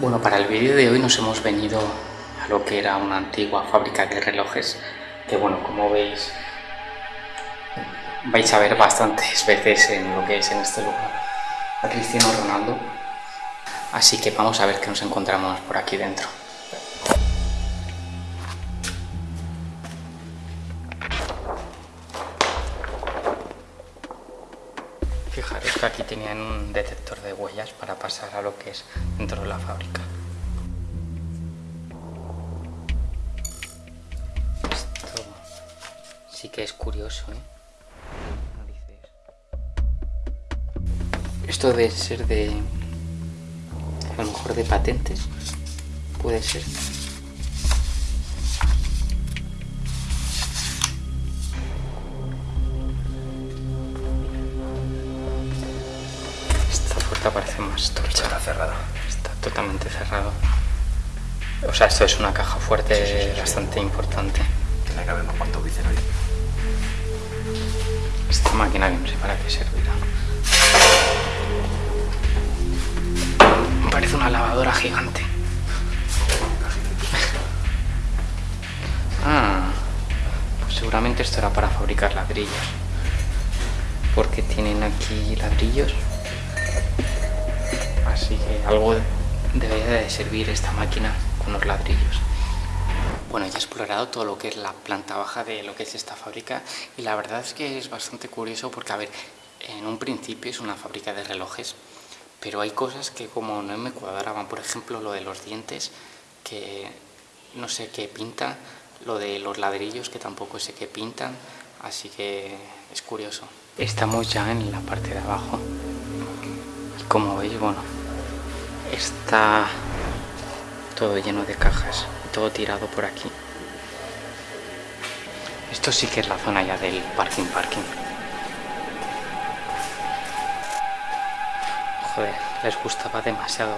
Bueno, para el vídeo de hoy nos hemos venido a lo que era una antigua fábrica de relojes que bueno, como veis vais a ver bastantes veces en lo que es en este lugar a Cristiano Ronaldo. Así que vamos a ver qué nos encontramos por aquí dentro Fijaros que aquí tenían un detector de huellas para pasar a lo que es dentro de la fábrica. Esto sí que es curioso, ¿eh? Esto debe ser de... a lo mejor de patentes. Puede ser. Parece más tocha. Está cerrada. Está totalmente cerrado. O sea, esto es una caja fuerte bastante importante. Tiene que haber unos cuantos dicen ahí. Esta máquina que no sé para qué servirá. Parece una lavadora gigante. Ah, pues seguramente esto era para fabricar ladrillos. Porque tienen aquí ladrillos así que algo debería de servir esta máquina con los ladrillos. Bueno, ya he explorado todo lo que es la planta baja de lo que es esta fábrica y la verdad es que es bastante curioso porque, a ver, en un principio es una fábrica de relojes, pero hay cosas que como no me cuadraban, por ejemplo lo de los dientes, que no sé qué pinta, lo de los ladrillos que tampoco sé qué pintan, así que es curioso. Estamos ya en la parte de abajo y como veis, bueno, está todo lleno de cajas, todo tirado por aquí. Esto sí que es la zona ya del parking parking. Joder, les gustaba demasiado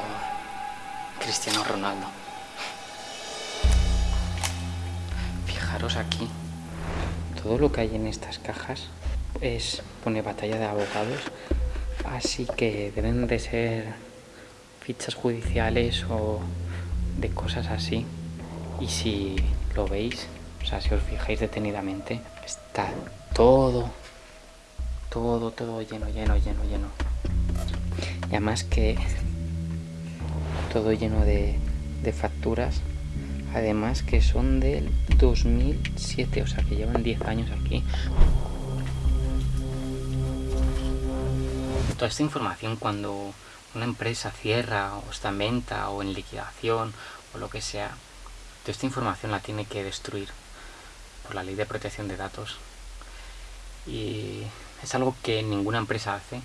Cristiano Ronaldo. Fijaros aquí, todo lo que hay en estas cajas es pone batalla de abogados, así que deben de ser fichas judiciales o de cosas así. Y si lo veis, o sea, si os fijáis detenidamente, está todo, todo, todo lleno, lleno, lleno, lleno. Y además que todo lleno de, de facturas, además que son del 2007, o sea que llevan 10 años aquí. Toda esta información cuando una empresa cierra o está en venta o en liquidación o lo que sea, toda esta información la tiene que destruir por la ley de protección de datos. Y es algo que ninguna empresa hace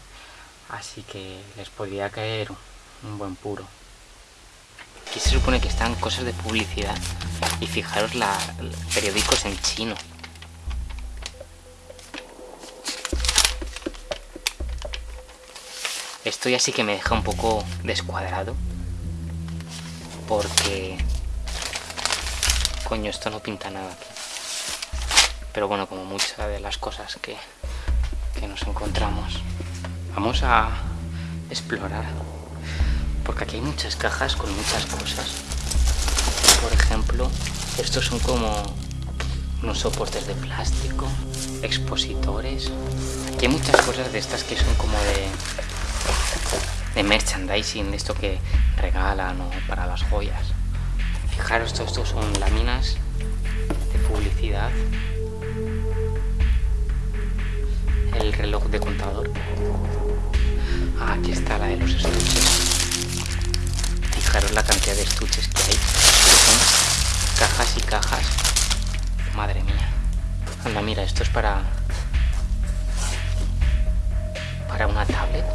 así que les podría caer un buen puro. Aquí se supone que están cosas de publicidad y fijaros la, periódicos en chino Esto ya sí que me deja un poco descuadrado. Porque... Coño, esto no pinta nada aquí. Pero bueno, como muchas de las cosas que, que nos encontramos. Vamos a explorar. Porque aquí hay muchas cajas con muchas cosas. Por ejemplo, estos son como unos soportes de plástico, expositores. Aquí hay muchas cosas de estas que son como de de merchandising, esto que regalan o para las joyas. Fijaros, todo esto son láminas de publicidad. El reloj de contador. Ah, aquí está la de los estuches. Fijaros la cantidad de estuches que hay. Son cajas y cajas. Madre mía. Anda, mira, esto es para... Para una tablet.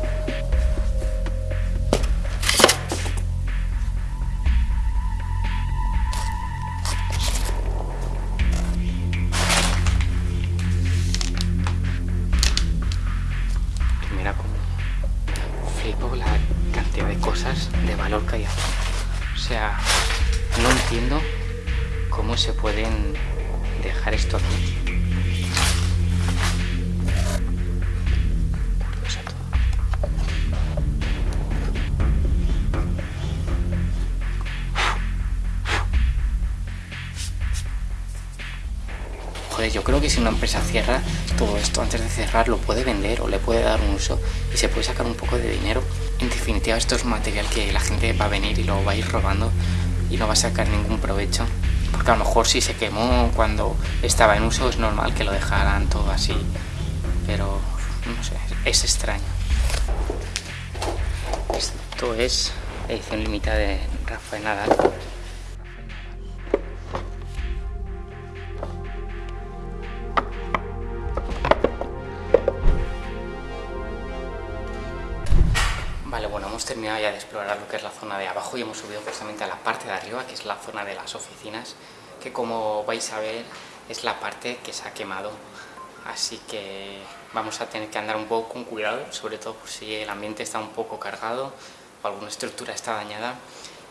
O sea, no entiendo cómo se pueden dejar esto aquí. Joder, yo creo que si una empresa cierra todo esto antes de cerrar lo puede vender o le puede dar un uso y se puede sacar un poco de dinero. En definitiva esto es material que la gente va a venir y lo va a ir robando y no va a sacar ningún provecho. Porque a lo mejor si se quemó cuando estaba en uso es normal que lo dejaran todo así. Pero no sé, es extraño. Esto es edición limitada de Rafael Nadal. Hemos terminado ya de explorar lo que es la zona de abajo y hemos subido precisamente a la parte de arriba, que es la zona de las oficinas, que como vais a ver es la parte que se ha quemado. Así que vamos a tener que andar un poco con cuidado, sobre todo por si el ambiente está un poco cargado o alguna estructura está dañada.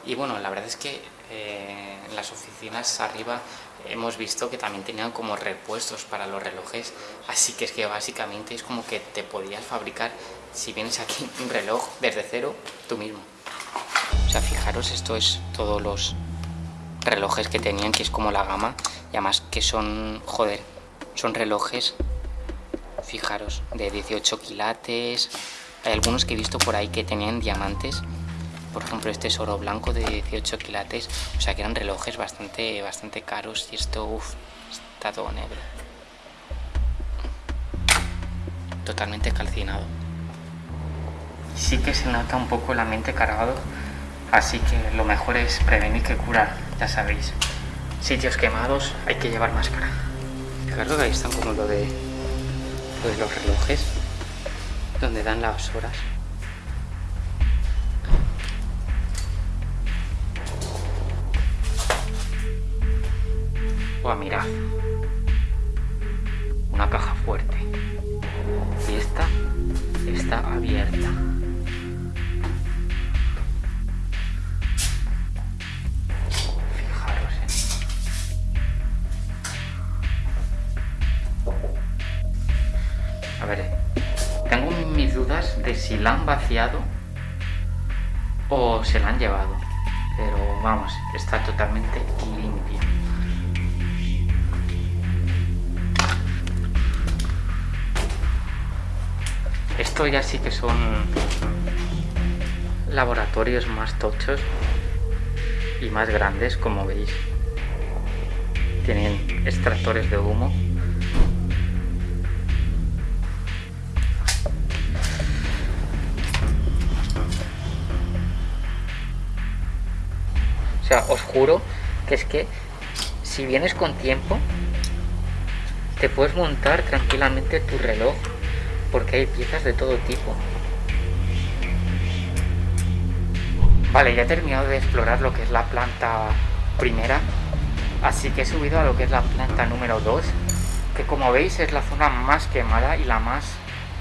Y bueno, la verdad es que eh, en las oficinas arriba hemos visto que también tenían como repuestos para los relojes, así que es que básicamente es como que te podías fabricar, si vienes aquí, un reloj desde cero, tú mismo. O sea, fijaros, esto es todos los relojes que tenían, que es como la gama, y además que son, joder, son relojes, fijaros, de 18 quilates, hay algunos que he visto por ahí que tenían diamantes, por ejemplo este es oro blanco de 18 quilates, o sea que eran relojes bastante, bastante caros y esto, uff, está todo negro. Totalmente calcinado. Sí que se nota un poco el ambiente cargado, así que lo mejor es prevenir que curar, ya sabéis. Sitios quemados, hay que llevar máscara. Fijaros que ahí están como lo de, lo de los relojes, donde dan las horas. Buah, mirad. Una caja fuerte. Y esta está abierta. A ver, tengo mis dudas de si la han vaciado o se la han llevado. Pero vamos, está totalmente limpia. Esto ya sí que son laboratorios más tochos y más grandes, como veis. Tienen extractores de humo. O sea, os juro que es que si vienes con tiempo, te puedes montar tranquilamente tu reloj porque hay piezas de todo tipo. Vale, ya he terminado de explorar lo que es la planta primera, así que he subido a lo que es la planta número 2, que como veis es la zona más quemada y la más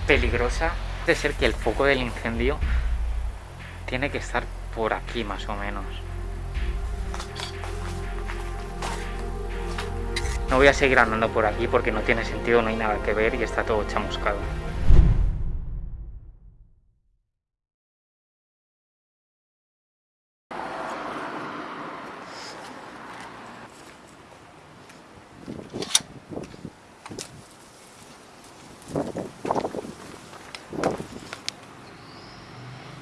peligrosa. De ser que el foco del incendio tiene que estar por aquí más o menos. No voy a seguir andando por aquí porque no tiene sentido, no hay nada que ver y está todo chamuscado.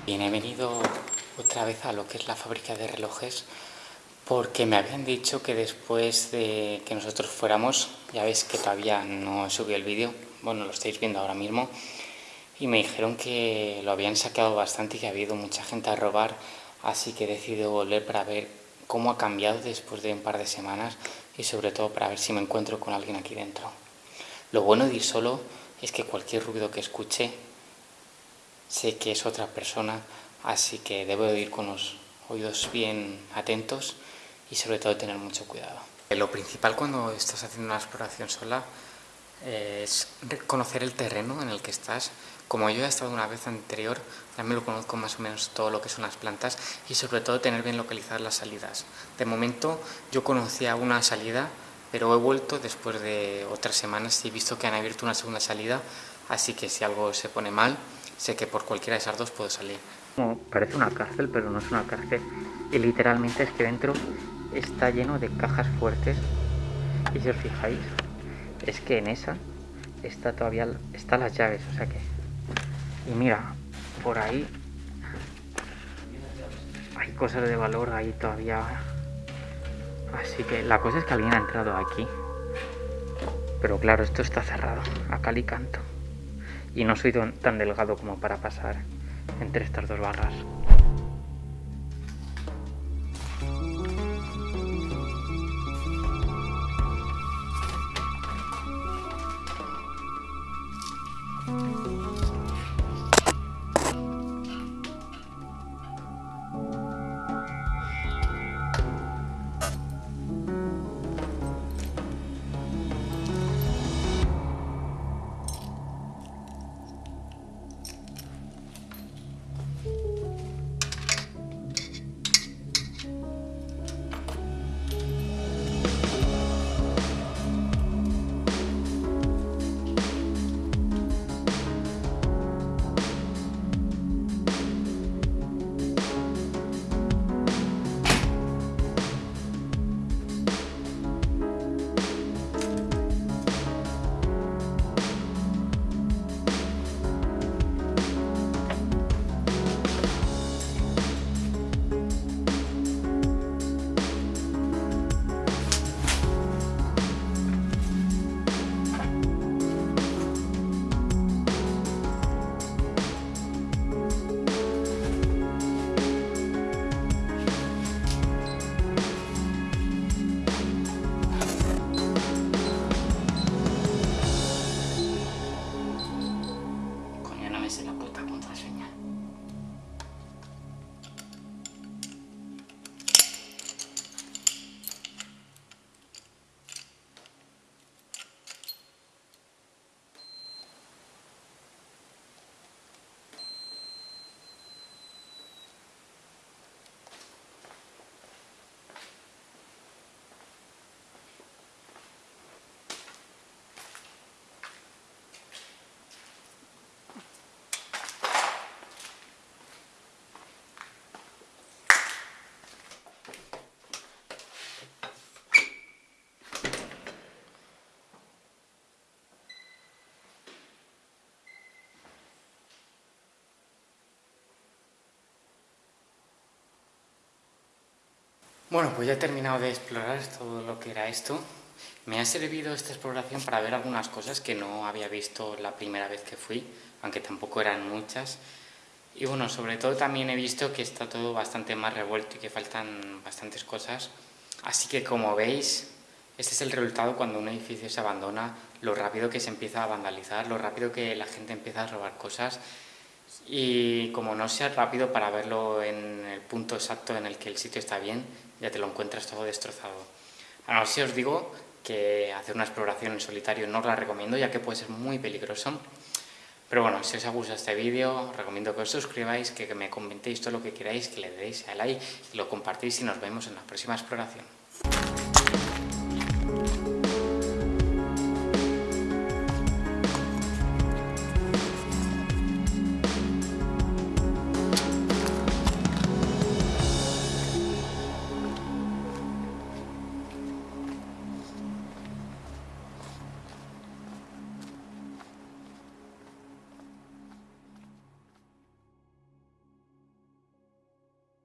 Bien, he venido otra vez a lo que es la fábrica de relojes porque me habían dicho que después de que nosotros fuéramos, ya veis que todavía no subí el vídeo, bueno, lo estáis viendo ahora mismo, y me dijeron que lo habían saqueado bastante y que ha habido mucha gente a robar, así que he decidido volver para ver cómo ha cambiado después de un par de semanas y sobre todo para ver si me encuentro con alguien aquí dentro. Lo bueno de ir solo es que cualquier ruido que escuche sé que es otra persona, así que debo de ir con los oídos bien atentos y sobre todo tener mucho cuidado. Lo principal cuando estás haciendo una exploración sola es conocer el terreno en el que estás. Como yo he estado una vez anterior, también lo conozco más o menos todo lo que son las plantas y sobre todo tener bien localizadas las salidas. De momento yo conocía una salida, pero he vuelto después de otras semanas y he visto que han abierto una segunda salida, así que si algo se pone mal, sé que por cualquiera de esas dos puedo salir. parece una cárcel, pero no es una cárcel. Y literalmente es que dentro está lleno de cajas fuertes y si os fijáis es que en esa está todavía están las llaves, o sea que... Y mira, por ahí hay cosas de valor ahí todavía. Así que la cosa es que alguien ha entrado aquí. Pero claro, esto está cerrado, a cal y canto. Y no soy tan delgado como para pasar entre estas dos barras. Bueno, pues ya he terminado de explorar todo lo que era esto. Me ha servido esta exploración para ver algunas cosas que no había visto la primera vez que fui, aunque tampoco eran muchas. Y bueno, sobre todo también he visto que está todo bastante más revuelto y que faltan bastantes cosas. Así que como veis, este es el resultado cuando un edificio se abandona, lo rápido que se empieza a vandalizar, lo rápido que la gente empieza a robar cosas y como no sea rápido para verlo en el punto exacto en el que el sitio está bien, ya te lo encuentras todo destrozado. Ahora sí os digo que hacer una exploración en solitario no os la recomiendo ya que puede ser muy peligroso. Pero bueno, si os ha gustado este vídeo, os recomiendo que os suscribáis, que me comentéis todo lo que queráis, que le deis a like y lo compartís y nos vemos en la próxima exploración.